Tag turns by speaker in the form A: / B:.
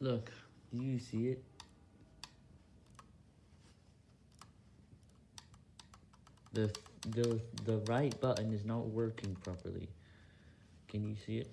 A: Look, do you see it? The, the, the right button is not working properly. Can you see it?